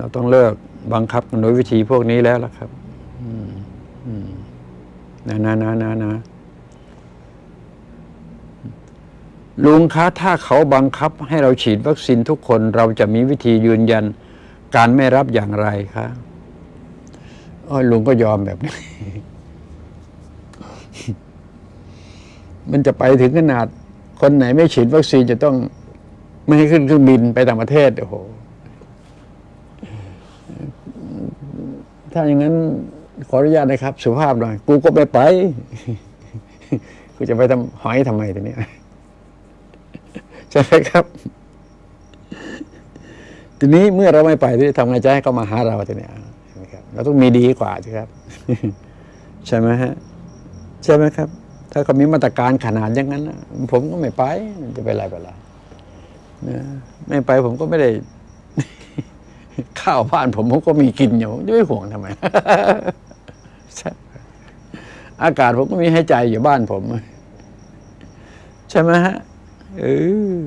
เราต้องเลิกบังคับกันโดยวิธีพวกนี้แล้วล่ะครับนะนะนะนะนะลุงคะถ้าเขาบังคับให้เราฉีดวัคซีนทุกคน เราจะมีวิธียืนยันการไม่รับอย่างไรคะอ้อลุงก็ยอมแบบนี้ มันจะไปถึงขนาด คนไหนไม่ฉีดวัคซีนจะต้อง ไม่ให้ขึ้นเครื่องบินไปต่างประเทศโอ้โห ถ้าอย่างนั้นขออนุญาตนะครับ สุภาพหน่อย กูก็ไม่ไป กูจะไปทำหอยทำไมทีนี้ใช่ไหมครับ ทีนี้เมื่อเราไม่ไปที่ทำไงจะให้เขามาหาเราทีนี้ใช่ไหมครับเราต้องมีดีกว่าสิครับ ใช่ไหมฮะใช่ไหมครับ ถ้าเขามีมาตรการขนาดอย่างนั้นผมก็ไม่ไปจะไปอะไรไปอะนะไม่ไปผมก็ไม่ได้ ข้าวบ้านผมผมก็มีกินอยู่จะไม่ห่วงทำไมอากาศผมก็มีให้ใจอยู่บ้านผม ใช่ไหมฮะเออ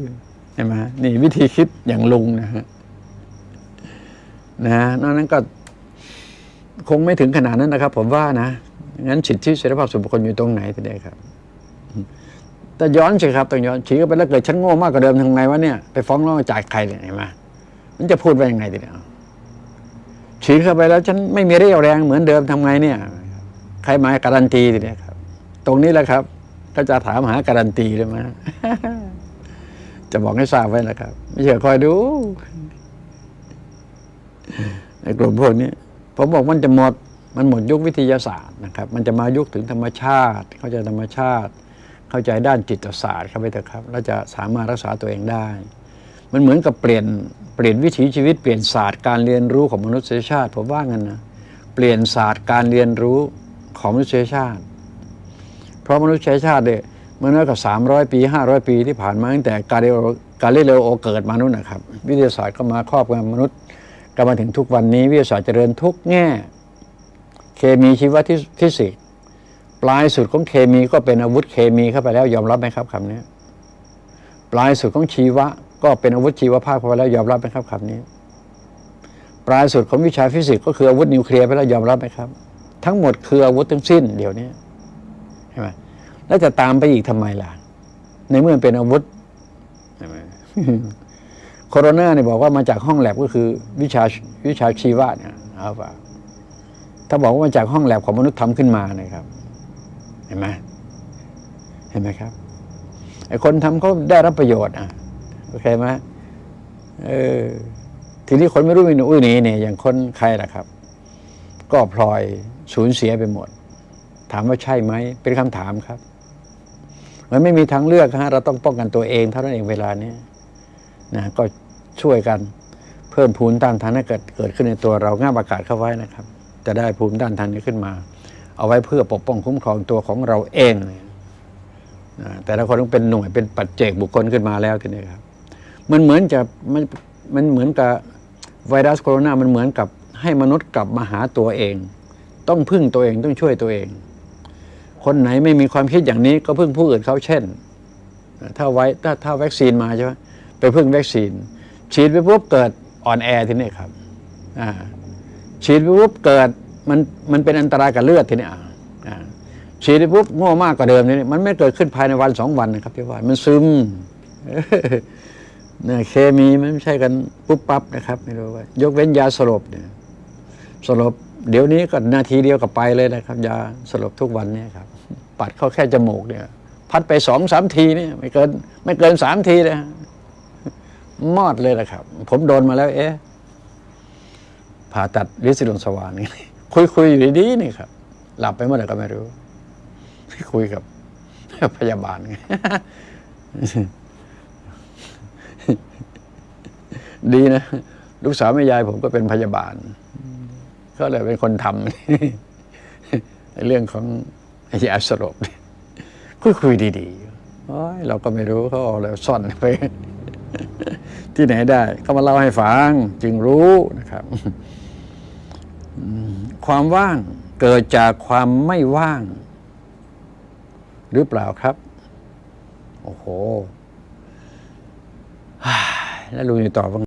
ใช่ไหมนี่วิธีคิดอย่างลุงนะฮะนะนอกนั้นก็ คงไม่ถึงขนาดนั้นนะครับ ผมว่านะงั้นสิทธิเสรีภาพส่วนบุคคลอยู่ตรงไหนทีเดียครับแต่ย้อนสิครับต้องย้อนฉีกไปแล้วเกิดฉันโง่มากกว่าเดิมทำไงวะเนี่ยไปฟ้องร้องจ่ายใครเนี่ยเห็นไหม จะพูดว่ายังไงทีเดียฉีกเข้าไปแล้ว ฉันไม่มีเรี่ยวแรงเหมือนเดิมทำไงเนี่ย ใครมาการันตีทีเดียครับ ตรงนี้แหละครับ ก็จะถามหาการันตีเลยไหมจะบอกให้ทราบไว้นะครับ ไม่เชื่อคอยดูในกลุ่มพวกนี้ผมบอกมันจะหมด มันหมดยุควิทยาศาสตร์นะครับ มันจะมายุคถึงธรรมชาติ เข้าใจธรรมชาติ เข้าใจด้านจิตศาสตร์เข้าไปเถอะครับ แล้วจะสามารถรักษาตัวเองได้ มันเหมือนกับเปลี่ยนเปลี่ยนวิถีชีวิตเปลี่ยนศาสตร์การเรียนรู้ของมนุษยชาติผมว่างั้นนะเปลี่ยนศาสตร์การเรียนรู้ของมนุษยชาติ เพราะมนุษยชาติเนี่ยเมื่อน้อยกว่า300 ปี 500 ปีที่ผ่านมาตั้งแต่กาลิโอกาลิเลโอเกิดมานู่นนะครับ วิทยาศาสตร์ก็มาครอบงำมนุษย์ก็มาถึงทุกวันนี้วิทยาศาสตร์เจริญทุกแง่ เคมีชีวะ ฟิสิกส์ปลายสุดของเคมีก็เป็นอาวุธเคมีเข้าไปแล้วยอมรับไหมครับคำนี้ปลายสุดของชีวะ ก็เป็นอาวุธชีวภาพไปแล้วยอมรับไหมครับคำนี้ ปลายสุดของวิชาฟิสิกส์ก็คืออาวุธนิวเคลียร์ไปแล้วยอมรับไหมครับ ทั้งหมดคืออาวุธทั้งสิ้นเดี๋ยวนี้ใช่ไหมแล้วจะตามไปอีกทำไมล่ะ ในเมื่อเป็นอาวุธใช่ไหมโคโรนาเนี่ยบอกว่ามาจากห้องแลบก็คือวิชาวิชาชีวะเนี่ยเอาป่าถ้าบอกว่ามาจากห้องแลบของมนุษย์ทำขึ้นมานะครับ เห็นไหมเห็นไหมครับไอ้คนทำเขาได้รับประโยชน์อะ โอเคไหมเออทีนี้คนไม่รู้มีหนูอุ้ยหนีเนี่ยอย่างคนใครล่ะครับ ก็พลอยสูญเสียไปหมด ถามว่าใช่ไหมเป็นคำถามครับ มันไม่มีทางเลือกฮะเราต้องป้องกันตัวเองเท่านั้นเองเวลานี้นะก็ช่วยกันเพิ่มภูมิต้านทานให้เกิดเกิดขึ้นในตัวเราง่าอากาศเข้าไว้นะครับ จะได้ภูมิต้านทานนี้ขึ้นมา เอาไว้เพื่อปกป้องคุ้มครองตัวของเราเองนะแต่ละคนต้องเป็นหน่วยเป็นปัจเจกบุคคลขึ้นมาแล้วทีนี้ครับ มันเหมือนจะมันมันเหมือนกับไวรัสโคโรนา มันเหมือนกับให้มนุษย์กลับมาหาตัวเอง ต้องพึ่งตัวเองต้องช่วยตัวเอง คนไหนไม่มีความคิดอย่างนี้ก็พึ่งผู้อื่นเขาเช่น ถ้าไว้ถ้าถ้าวัคซีนมาใช่ไหมไปพึ่งวัคซีน ฉีดไปปุ๊บเกิดอ่อนแอทีนี้ครับอ่าฉีดไปปุ๊บเกิดมันมันเป็นอันตรายกับเลือดทีนี้อ่อ่าฉีดไปปุ๊บโง่มากกว่าเดิมนี้มันไม่เกิดขึ้นภายในวันสองวันนะครับพี่ว่ามันซึม เนี่ยเคมีมันไม่ใช่กันปุ๊บปั๊บนะครับ ไม่รู้ว่า ยกเว้นยาสลบเนี่ยสลบเดี๋ยวนี้ก็นาทีเดียวก็ไปเลยนะครับ ยาสลบทุกวันเนี่ยครับ ปัดเข้าแค่จมูกเนี่ย พัดไปสองสามทีเนี่ยไม่เกิน ไม่เกินสามทีเลยฮะมอดเลยนะครับ ผมโดนมาแล้ว เอ๊ะผ่าตัดลิซิลงสว่านี่คุยคุยอยู่ดีๆนี่ครับ หลับไปเมื่อไหร่ก็ไม่รู้คุยกับพยาบาลไง ดีนะ ลูกสาวแม่ยายผมก็เป็นพยาบาล ก็เลยเป็นคนทำเรื่องของยาสลบคุยคุยดีๆเราก็ไม่รู้เขาเอาแล้วซ่อนไป ที่ไหนได้เขามาเล่าให้ฟังจึงรู้นะครับความว่างเกิดจากความไม่ว่าง หรือเปล่าครับ โอ้โห แล้วลุงจะตอบว่า